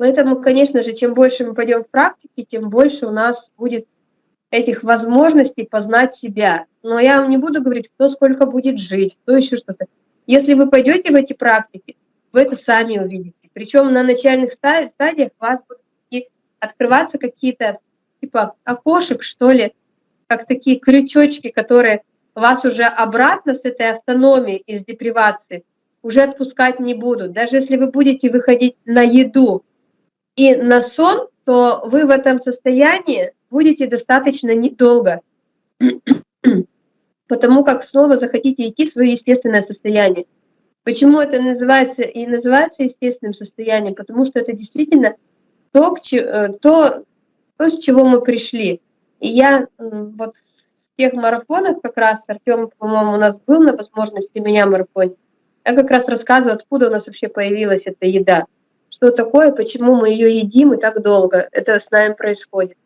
Поэтому, конечно же, чем больше мы пойдем в практике, тем больше у нас будет этих возможностей познать себя. Но я вам не буду говорить, кто сколько будет жить, кто еще что-то. Если вы пойдете в эти практики, вы это сами увидите. Причем на начальных стадиях у вас будут открываться какие-то типа окошек, что ли, как такие крючочки, которые вас уже обратно с этой автономией из депривации уже отпускать не будут. Даже если вы будете выходить на еду и на сон, то вы в этом состоянии будете достаточно недолго, потому как снова захотите идти в свое естественное состояние. Почему это называется и называется естественным состоянием? Потому что это действительно то, э, то, то с чего мы пришли. И я вот с тех марафонов как раз, Артем, по-моему, у нас был на возможности меня марафон, я как раз рассказываю, откуда у нас вообще появилась эта еда, что такое, почему мы ее едим и так долго, это с нами происходит.